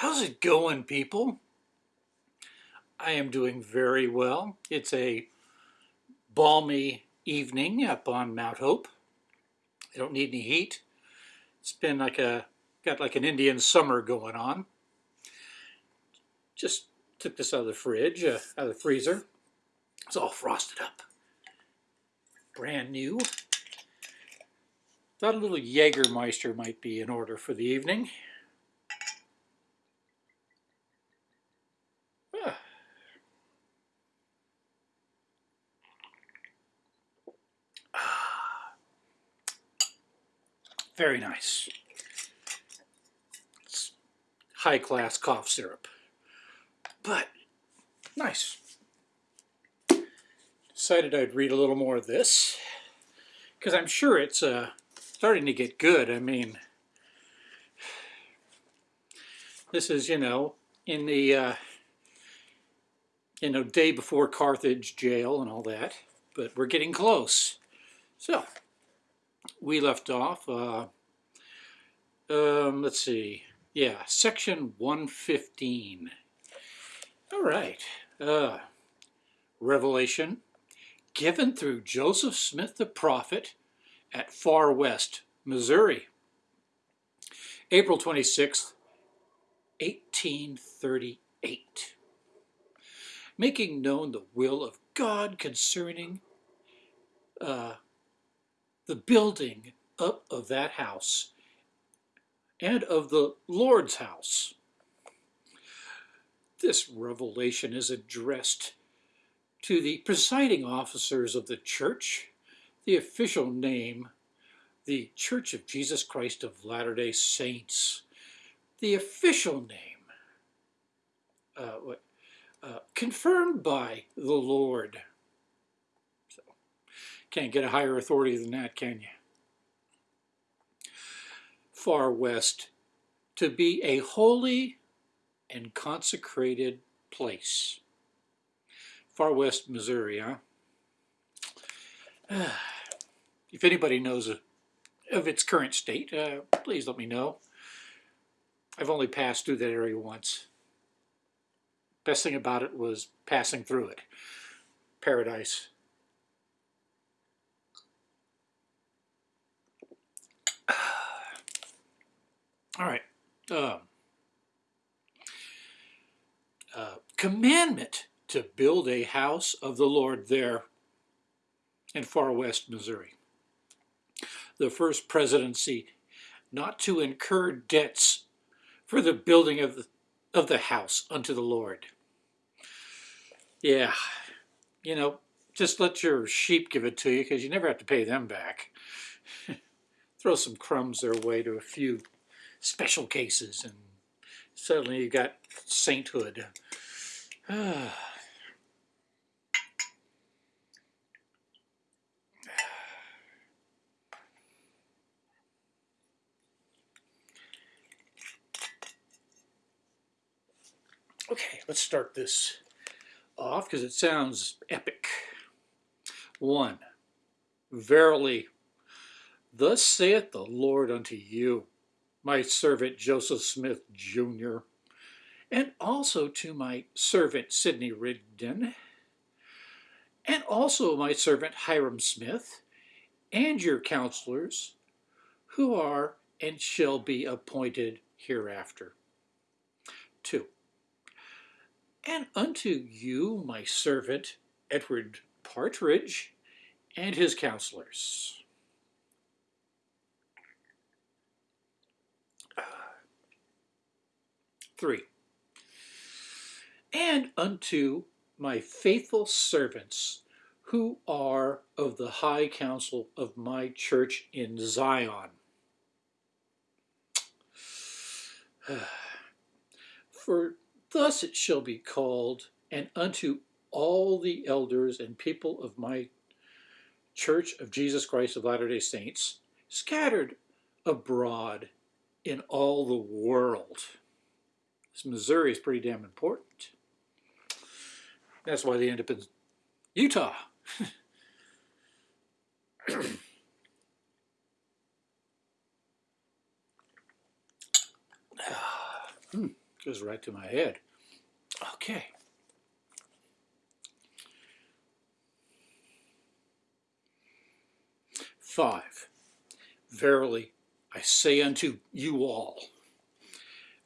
How's it going, people? I am doing very well. It's a balmy evening up on Mount Hope. I don't need any heat. It's been like a, got like an Indian summer going on. Just took this out of the fridge, uh, out of the freezer. It's all frosted up. Brand new. Thought a little Jägermeister might be in order for the evening. Very nice. It's high class cough syrup. But nice. Decided I'd read a little more of this because I'm sure it's uh, starting to get good. I mean, this is, you know, in the, uh, you know, day before Carthage jail and all that, but we're getting close. So, we left off, uh, um, let's see, yeah, section 115. All right, uh, Revelation given through Joseph Smith the prophet at Far West, Missouri. April 26th, 1838. Making known the will of God concerning uh, the building up of that house and of the Lord's house. This revelation is addressed to the presiding officers of the church, the official name, the Church of Jesus Christ of Latter-day Saints, the official name, uh, uh, confirmed by the Lord can't get a higher authority than that, can you? Far West, to be a holy and consecrated place. Far West, Missouri, huh? if anybody knows of its current state, uh, please let me know. I've only passed through that area once. Best thing about it was passing through it. Paradise. All right. Uh, uh, commandment to build a house of the Lord there in far west Missouri. The first presidency not to incur debts for the building of the, of the house unto the Lord. Yeah, you know, just let your sheep give it to you because you never have to pay them back. Throw some crumbs their way to a few special cases, and suddenly you got sainthood. Okay, let's start this off because it sounds epic. One, verily, thus saith the Lord unto you, my servant Joseph Smith Jr., and also to my servant Sidney Rigdon, and also my servant Hyrum Smith, and your counselors, who are and shall be appointed hereafter. 2. And unto you, my servant Edward Partridge, and his counselors. 3. And unto my faithful servants who are of the high council of my church in Zion. For thus it shall be called, and unto all the elders and people of my Church of Jesus Christ of Latter-day Saints, scattered abroad in all the world. Missouri is pretty damn important. That's why they end up in Utah. mm, Goes right to my head. Okay. Five. Verily, I say unto you all,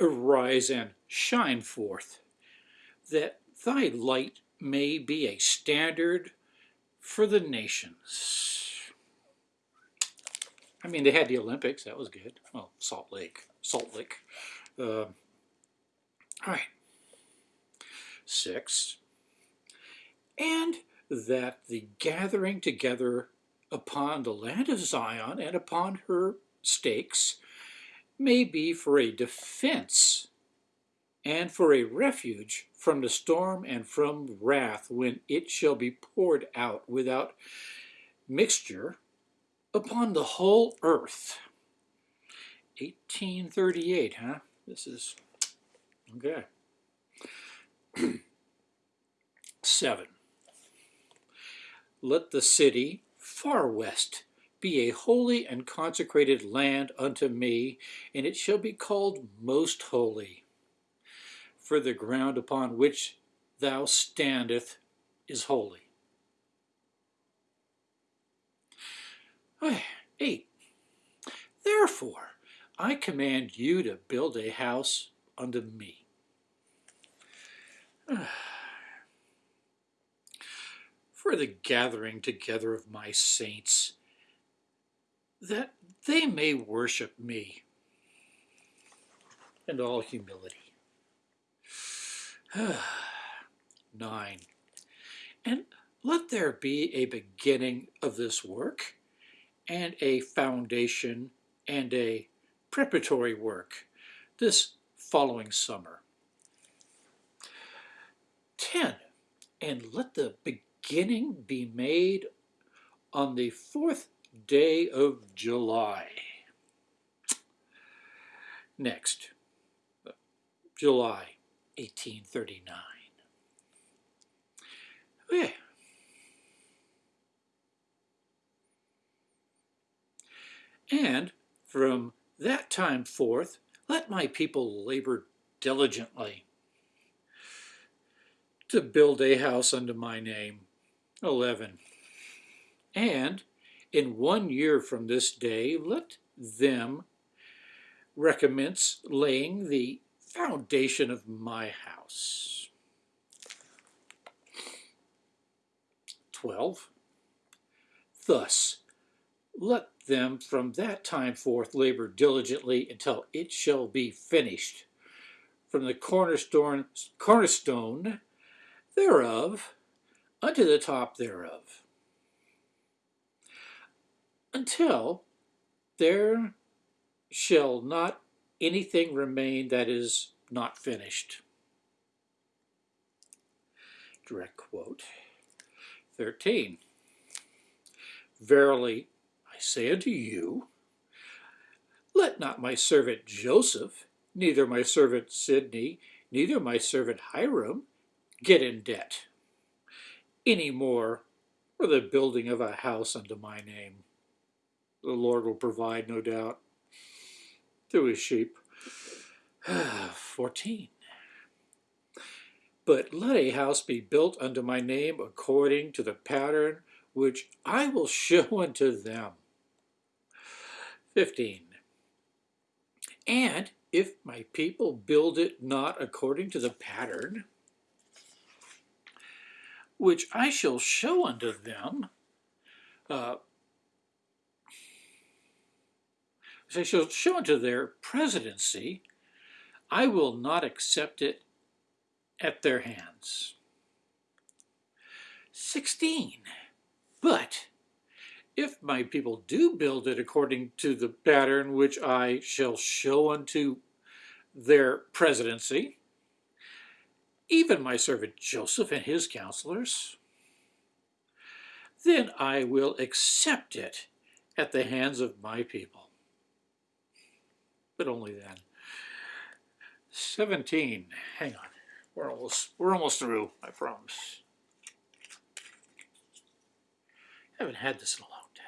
arise and shine forth, that thy light may be a standard for the nations. I mean, they had the Olympics. That was good. Well, Salt Lake. Salt Lake. Uh, all right. Six. And that the gathering together upon the land of Zion and upon her stakes may be for a defense and for a refuge from the storm and from wrath when it shall be poured out without mixture upon the whole earth. 1838, huh? This is, okay. Seven. Let the city far west be a holy and consecrated land unto me, and it shall be called most holy. For the ground upon which thou standeth is holy. Eight. Therefore, I command you to build a house unto me. For the gathering together of my saints, that they may worship me in all humility. Nine. And let there be a beginning of this work and a foundation and a preparatory work this following summer. 10. And let the beginning be made on the fourth day of July. Next, July 1839. Okay. And from that time forth, let my people labor diligently to build a house unto my name. 11. And in one year from this day, let them recommence laying the foundation of my house. 12. Thus, let them from that time forth labor diligently until it shall be finished. From the cornerstone, cornerstone thereof unto the top thereof. Until there shall not anything remain that is not finished. Direct quote. 13. Verily, I say unto you, let not my servant Joseph, neither my servant Sidney, neither my servant Hyrum, get in debt any more for the building of a house unto my name. The Lord will provide, no doubt, through his sheep. 14. But let a house be built unto my name according to the pattern which I will show unto them. 15. And if my people build it not according to the pattern, which I shall show unto them, uh, I shall show unto their presidency, I will not accept it at their hands. 16. But if my people do build it according to the pattern which I shall show unto their presidency, even my servant Joseph and his counselors, then I will accept it at the hands of my people. But only then. 17. Hang on. We're almost, we're almost through, I promise. I haven't had this in a long time.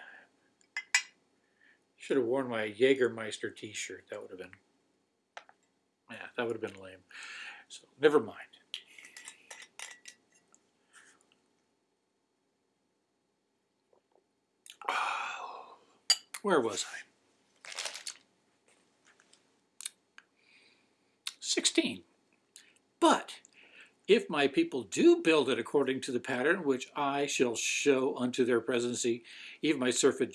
Should have worn my Jägermeister t-shirt. That would have been Yeah, that would have been lame. So never mind. Ah, where was I? 16. But if my people do build it according to the pattern which I shall show unto their presidency, even my servant,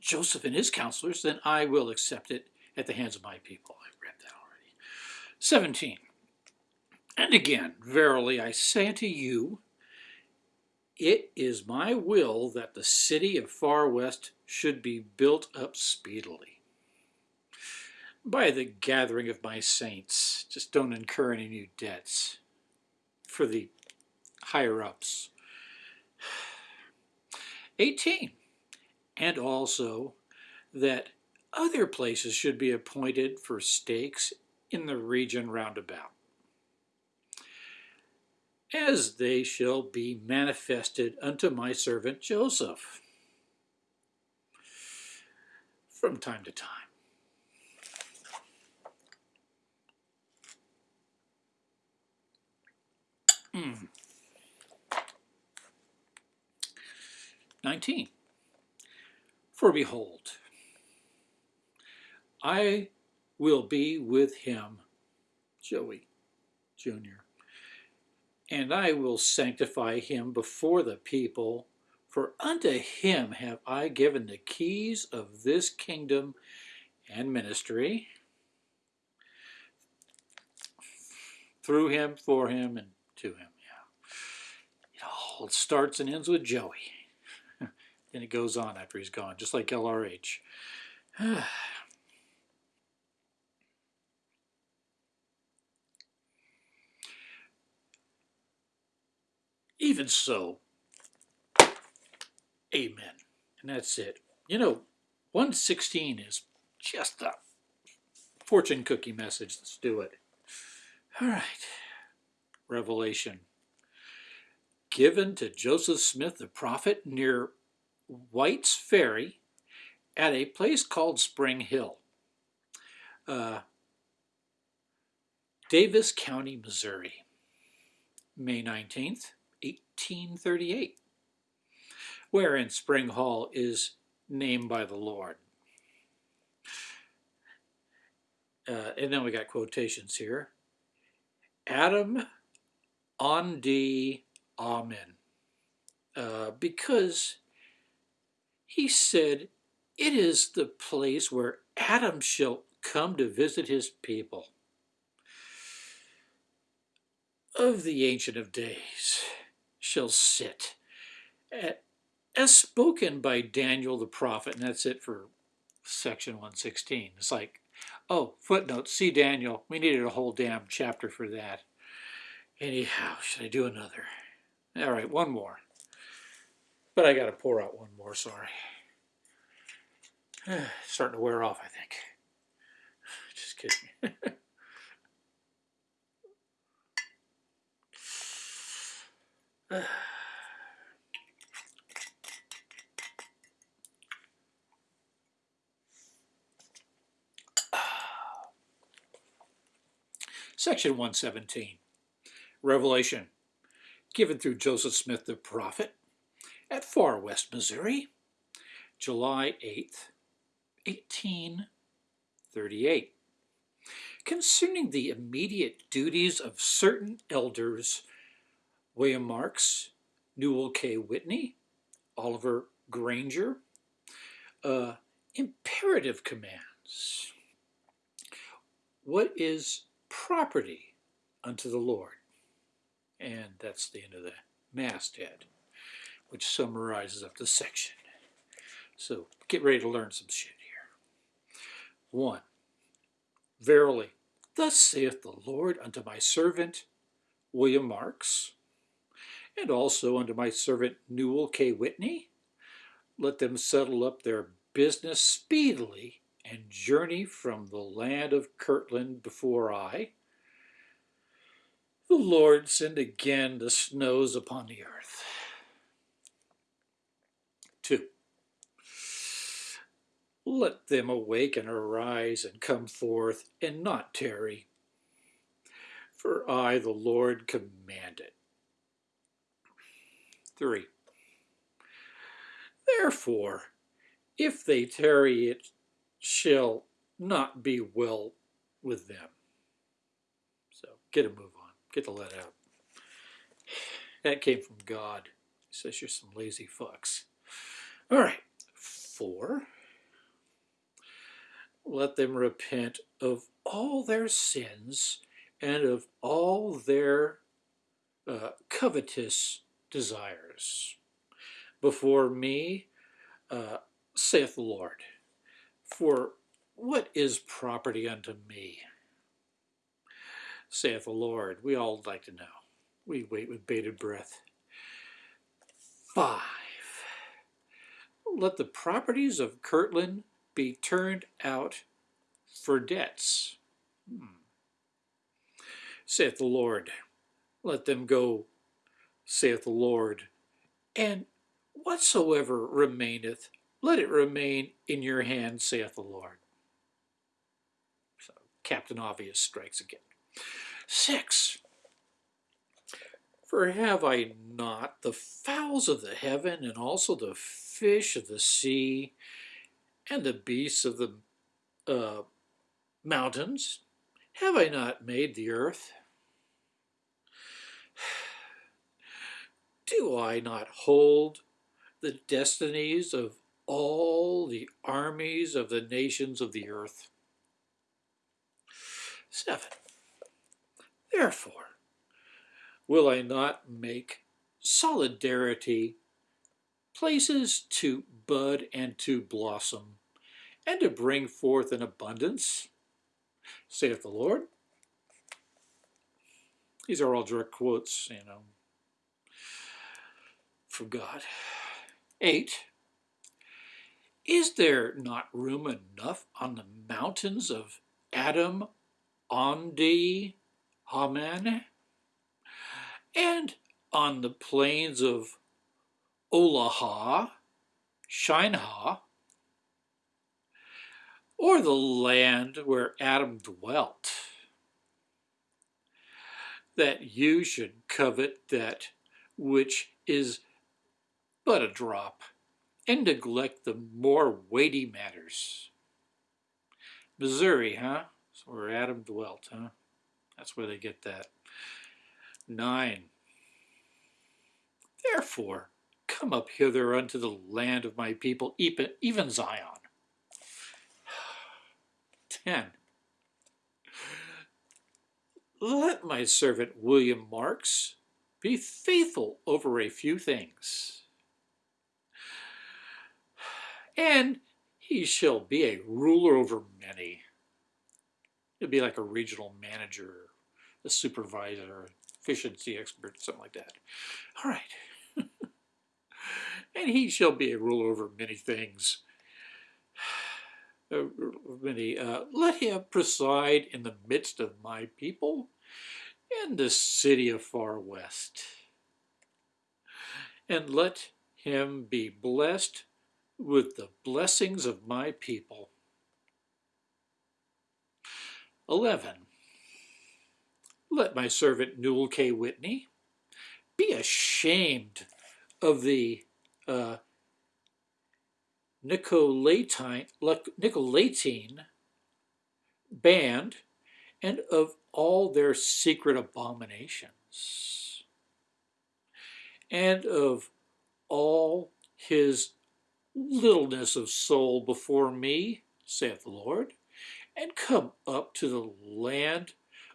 Joseph and his counselors, then I will accept it at the hands of my people. I've read that already. 17. And again, verily I say unto you, it is my will that the city of Far West should be built up speedily by the gathering of my saints. Just don't incur any new debts for the higher ups. 18. And also that other places should be appointed for stakes in the region round about, as they shall be manifested unto my servant Joseph from time to time. Mm. 19. For behold, I will be with him, Joey Jr., and I will sanctify him before the people, for unto him have I given the keys of this kingdom and ministry. Through him, for him, and to him. Yeah. It all starts and ends with Joey. and it goes on after he's gone, just like LRH. Even so, amen. And that's it. You know, 116 is just a fortune cookie message. Let's do it. All right. Revelation. Given to Joseph Smith the prophet near White's Ferry at a place called Spring Hill, uh, Daviess County, Missouri, May 19th, 1838, wherein Spring Hill is named by the Lord. Uh, and then we got quotations here. Adam on the Amen. Uh, because he said, It is the place where Adam shall come to visit his people. Of the Ancient of Days shall sit, as spoken by Daniel the prophet, and that's it for section 116. It's like, oh, footnote, see Daniel. We needed a whole damn chapter for that. Anyhow, should I do another? All right, one more. But I got to pour out one more, sorry. Starting to wear off, I think. Just kidding. Section 117. Revelation, given through Joseph Smith the prophet at Far West, Missouri, July 8th, 1838. Concerning the immediate duties of certain elders, William Marks, Newell K. Whitney, Oliver Granger, uh, imperative commands. What is property unto the Lord? And that's the end of the masthead, which summarizes up the section. So get ready to learn some shit here. One, verily, thus saith the Lord unto my servant William Marks, and also unto my servant Newell K. Whitney, let them settle up their business speedily and journey from the land of Kirtland before I, the Lord send again the snows upon the earth. Two. let them awake and arise and come forth and not tarry. For I, the Lord, command it. 3. Therefore, if they tarry, it shall not be well with them. So get a move. Get the let out. That came from God. He says you're some lazy fucks. All right. Four. Let them repent of all their sins and of all their uh, covetous desires before me, uh, saith the Lord. For what is property unto me? Saith the Lord. We all like to know. We wait with bated breath. Five. Let the properties of Kirtland be turned out for debts. Hmm. Saith the Lord. Let them go, saith the Lord. And whatsoever remaineth, let it remain in your hand, saith the Lord. So Captain Obvious strikes again. Six. For have I not the fowls of the heaven, and also the fish of the sea, and the beasts of the uh, mountains? Have I not made the earth? Do I not hold the destinies of all the armies of the nations of the earth? 7. Therefore, will I not make solidarity places to bud and to blossom, and to bring forth an abundance, saith the Lord. These are all direct quotes, you know, from God. 8. Is there not room enough on the mountains of Adam, Ondi, Ahman, and on the plains of Olaha, Shinehah, or the land where Adam dwelt, that you should covet that which is but a drop, and neglect the more weighty matters. Missouri, huh? Where Adam dwelt, huh? That's where they get that. Nine. Therefore, come up hither unto the land of my people, even Zion. Ten. Let my servant William Marks be faithful over a few things and he shall be a ruler over many. He'll be like a regional manager, a supervisor, efficiency expert, something like that. All right. and he shall be a ruler over many things. Uh, many, uh, let him preside in the midst of my people in the city of far west. And let him be blessed with the blessings of my people. 11. Let my servant Newell K. Whitney be ashamed of the uh, Nicolaitane, Nicolaitane band and of all their secret abominations and of all his littleness of soul before me, saith the Lord, and come up to the land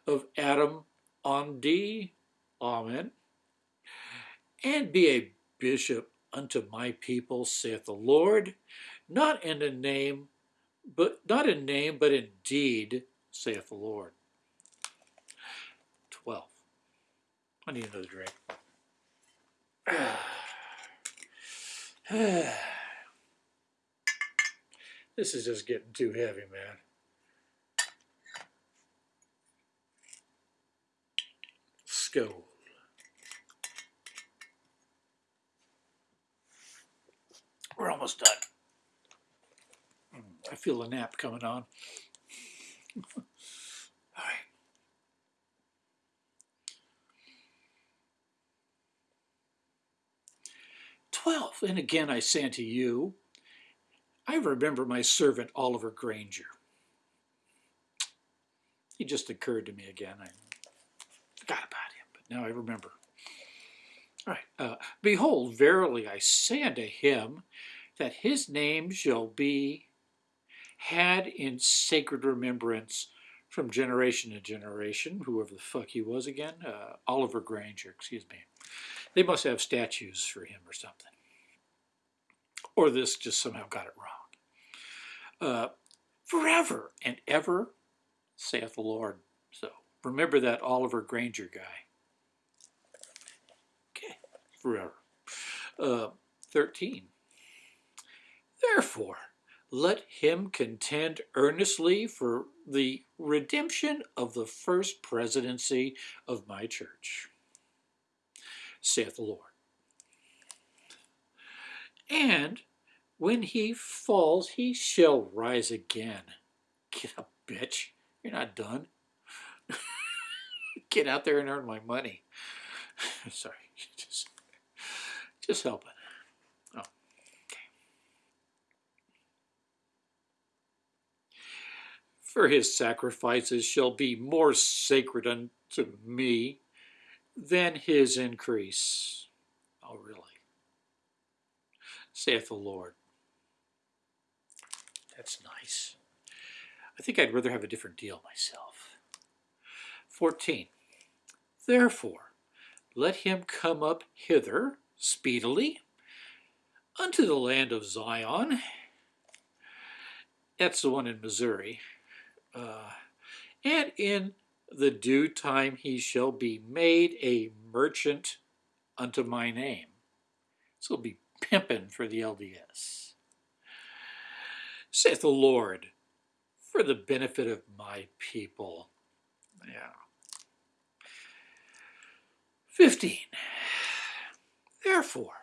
of Adam Ondi, Amen, and be a bishop unto my people, saith the Lord, not in a name, but not in name, but in deed, saith the Lord. 12. I need another drink. This is just getting too heavy, man. Skull. We're almost done. I feel a nap coming on. All right. Twelve, and again I say unto you, I remember my servant Oliver Granger. He just occurred to me again. I forgot about now I remember. All right. Uh, Behold, verily I say unto him that his name shall be had in sacred remembrance from generation to generation, whoever the fuck he was again, uh, Oliver Granger, excuse me. They must have statues for him or something. Or this just somehow got it wrong. Uh, forever and ever, saith the Lord. So remember that Oliver Granger guy. Forever. Uh, 13. Therefore, let him contend earnestly for the redemption of the first presidency of my church, saith the Lord. And when he falls, he shall rise again. Get up, bitch. You're not done. Get out there and earn my money. Sorry, just, just helping. Oh. for his sacrifices shall be more sacred unto me than his increase. Oh, really? Saith the Lord. That's nice. I think I'd rather have a different deal myself. 14. Therefore, let him come up hither speedily unto the land of Zion. That's the one in Missouri uh, and in the due time he shall be made a merchant unto my name. So he'll be pimping for the LDS. Saith the Lord, for the benefit of my people. Yeah. 15. Therefore,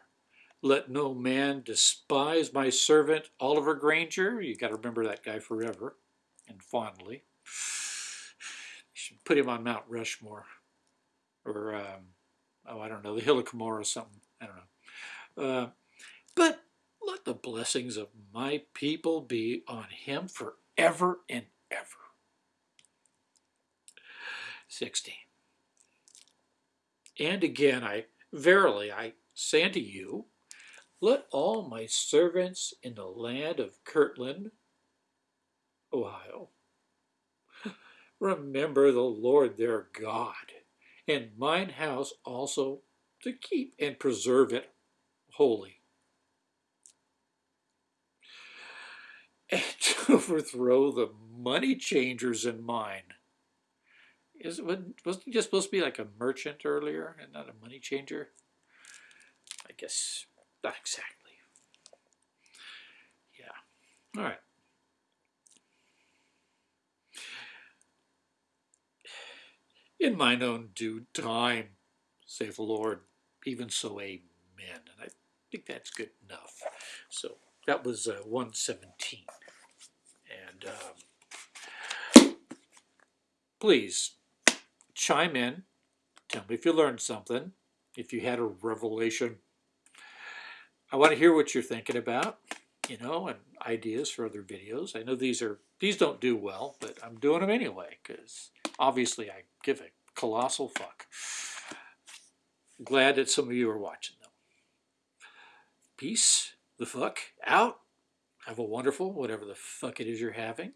let no man despise my servant Oliver Granger. You got to remember that guy forever and fondly. You should put him on Mount Rushmore or, um, oh, I don't know, the Hill of Cumorah or something. I don't know. Uh, but let the blessings of my people be on him forever and ever. 16. And again, I verily I say unto you, let all my servants in the land of Kirtland Ohio. Remember the Lord their God, and mine house also to keep and preserve it holy. And to overthrow the money changers in mine. Is wasn't he just supposed to be like a merchant earlier and not a money changer? I guess not exactly. Yeah. All right. in mine own due time, saith the Lord, even so amen. And I think that's good enough. So that was uh, 117. And um, please chime in. Tell me if you learned something, if you had a revelation. I want to hear what you're thinking about, you know, and ideas for other videos. I know these are these don't do well, but I'm doing them anyway because obviously I give a colossal fuck. Glad that some of you are watching them. Peace the fuck out. Have a wonderful, whatever the fuck it is you're having.